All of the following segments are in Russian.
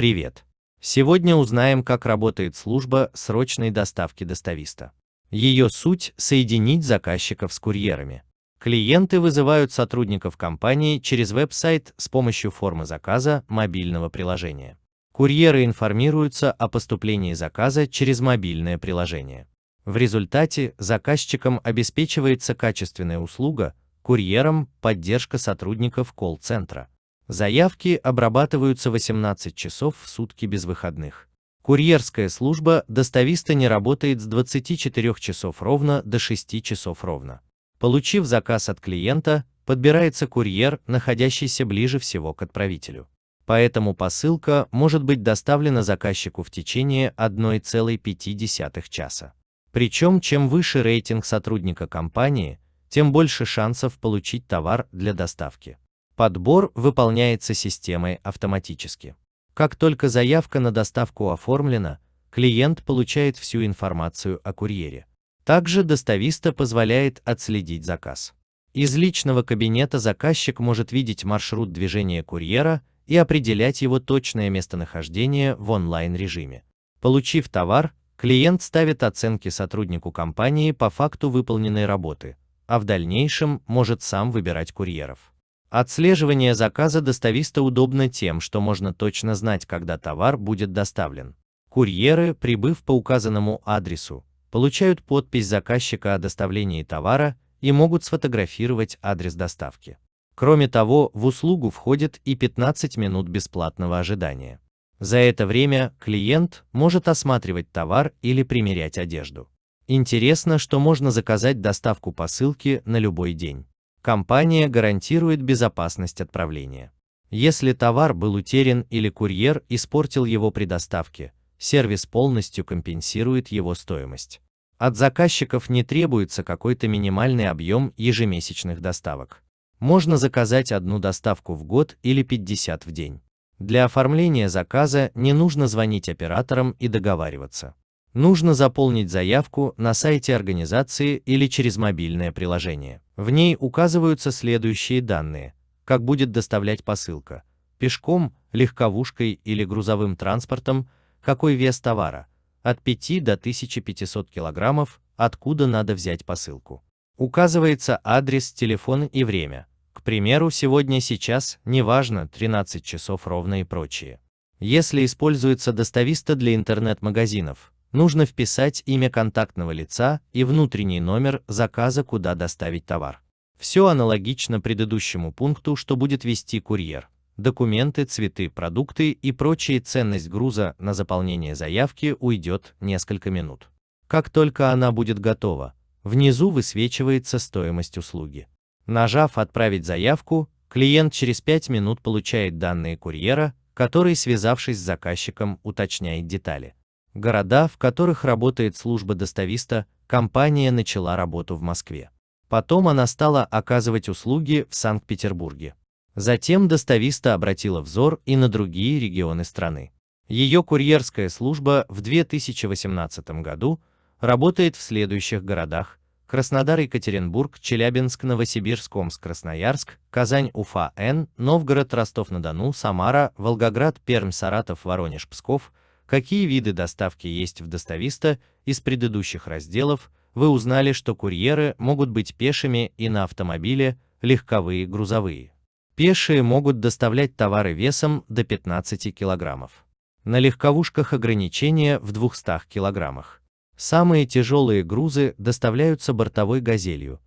Привет! Сегодня узнаем, как работает служба срочной доставки достависта. Ее суть – соединить заказчиков с курьерами. Клиенты вызывают сотрудников компании через веб-сайт с помощью формы заказа мобильного приложения. Курьеры информируются о поступлении заказа через мобильное приложение. В результате заказчикам обеспечивается качественная услуга, курьерам – поддержка сотрудников колл-центра. Заявки обрабатываются 18 часов в сутки без выходных. Курьерская служба достависта не работает с 24 часов ровно до 6 часов ровно. Получив заказ от клиента, подбирается курьер, находящийся ближе всего к отправителю. Поэтому посылка может быть доставлена заказчику в течение 1,5 часа. Причем, чем выше рейтинг сотрудника компании, тем больше шансов получить товар для доставки. Подбор выполняется системой автоматически. Как только заявка на доставку оформлена, клиент получает всю информацию о курьере. Также достависта позволяет отследить заказ. Из личного кабинета заказчик может видеть маршрут движения курьера и определять его точное местонахождение в онлайн-режиме. Получив товар, клиент ставит оценки сотруднику компании по факту выполненной работы, а в дальнейшем может сам выбирать курьеров. Отслеживание заказа достависта удобно тем, что можно точно знать, когда товар будет доставлен. Курьеры, прибыв по указанному адресу, получают подпись заказчика о доставлении товара и могут сфотографировать адрес доставки. Кроме того, в услугу входит и 15 минут бесплатного ожидания. За это время клиент может осматривать товар или примерять одежду. Интересно, что можно заказать доставку посылки на любой день. Компания гарантирует безопасность отправления. Если товар был утерян или курьер испортил его при доставке, сервис полностью компенсирует его стоимость. От заказчиков не требуется какой-то минимальный объем ежемесячных доставок. Можно заказать одну доставку в год или 50 в день. Для оформления заказа не нужно звонить операторам и договариваться. Нужно заполнить заявку на сайте организации или через мобильное приложение. В ней указываются следующие данные. Как будет доставлять посылка. Пешком, легковушкой или грузовым транспортом, какой вес товара. От 5 до 1500 килограммов, откуда надо взять посылку. Указывается адрес, телефон и время. К примеру, сегодня, сейчас, неважно, 13 часов ровно и прочее. Если используется достависта для интернет-магазинов, нужно вписать имя контактного лица и внутренний номер заказа, куда доставить товар. Все аналогично предыдущему пункту, что будет вести курьер. Документы, цветы, продукты и прочая ценность груза на заполнение заявки уйдет несколько минут. Как только она будет готова, внизу высвечивается стоимость услуги. Нажав «Отправить заявку», клиент через 5 минут получает данные курьера, который, связавшись с заказчиком, уточняет детали. Города, в которых работает служба достависта, компания начала работу в Москве. Потом она стала оказывать услуги в Санкт-Петербурге. Затем достависта обратила взор и на другие регионы страны. Ее курьерская служба в 2018 году работает в следующих городах Краснодар, Екатеринбург, Челябинск, Новосибирск, Омск, Красноярск, Казань, Уфа, Н, Новгород, Ростов-на-Дону, Самара, Волгоград, Пермь, Саратов, Воронеж, Псков. Какие виды доставки есть в достависта из предыдущих разделов, вы узнали, что курьеры могут быть пешими и на автомобиле, легковые, грузовые. Пешие могут доставлять товары весом до 15 килограммов. На легковушках ограничения в 200 килограммах. Самые тяжелые грузы доставляются бортовой газелью.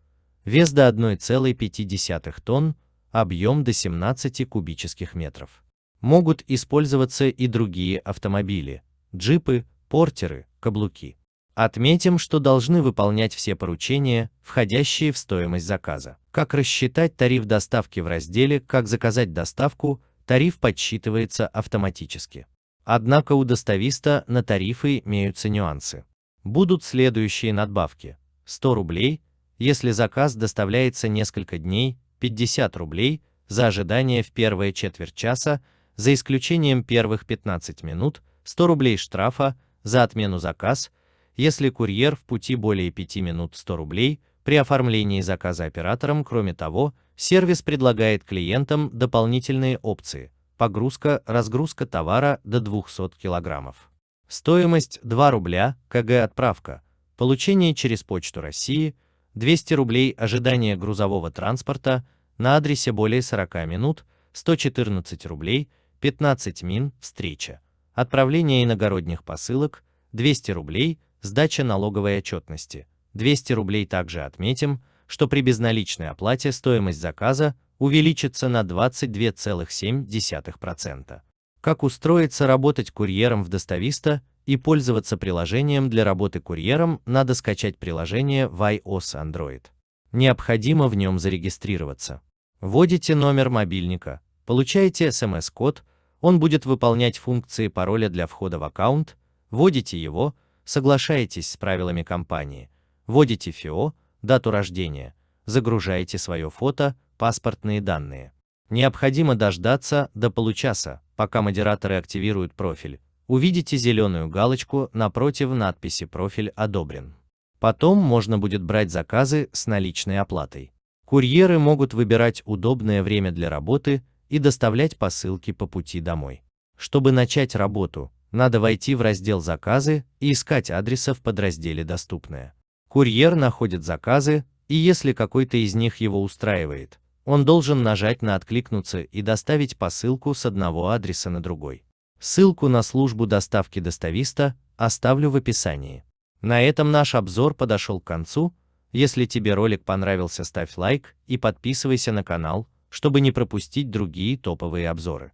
Вес до 1,5 тонн, объем до 17 кубических метров. Могут использоваться и другие автомобили, джипы, портеры, каблуки. Отметим, что должны выполнять все поручения, входящие в стоимость заказа. Как рассчитать тариф доставки в разделе «Как заказать доставку», тариф подсчитывается автоматически. Однако у достависта на тарифы имеются нюансы будут следующие надбавки. 100 рублей, если заказ доставляется несколько дней, 50 рублей за ожидание в первые четверть часа, за исключением первых 15 минут, 100 рублей штрафа за отмену заказ, если курьер в пути более 5 минут 100 рублей, при оформлении заказа оператором, кроме того, сервис предлагает клиентам дополнительные опции, погрузка-разгрузка товара до 200 килограммов. Стоимость 2 рубля, КГ отправка, получение через Почту России, 200 рублей ожидание грузового транспорта на адресе более 40 минут, 114 рублей, 15 мин, встреча. Отправление иногородних посылок, 200 рублей, сдача налоговой отчетности, 200 рублей также отметим, что при безналичной оплате стоимость заказа увеличится на 22,7%. Как устроиться работать курьером в Достависта и пользоваться приложением для работы курьером, надо скачать приложение в iOS Android. Необходимо в нем зарегистрироваться. Вводите номер мобильника, получаете смс-код, он будет выполнять функции пароля для входа в аккаунт, вводите его, соглашаетесь с правилами компании, вводите ФИО, дату рождения, загружаете свое фото, паспортные данные. Необходимо дождаться до получаса, пока модераторы активируют профиль. Увидите зеленую галочку напротив надписи «Профиль одобрен». Потом можно будет брать заказы с наличной оплатой. Курьеры могут выбирать удобное время для работы и доставлять посылки по пути домой. Чтобы начать работу, надо войти в раздел «Заказы» и искать адреса в подразделе «Доступное». Курьер находит заказы, и если какой-то из них его устраивает, он должен нажать на «Откликнуться» и доставить посылку с одного адреса на другой. Ссылку на службу доставки достависта оставлю в описании. На этом наш обзор подошел к концу. Если тебе ролик понравился, ставь лайк и подписывайся на канал, чтобы не пропустить другие топовые обзоры.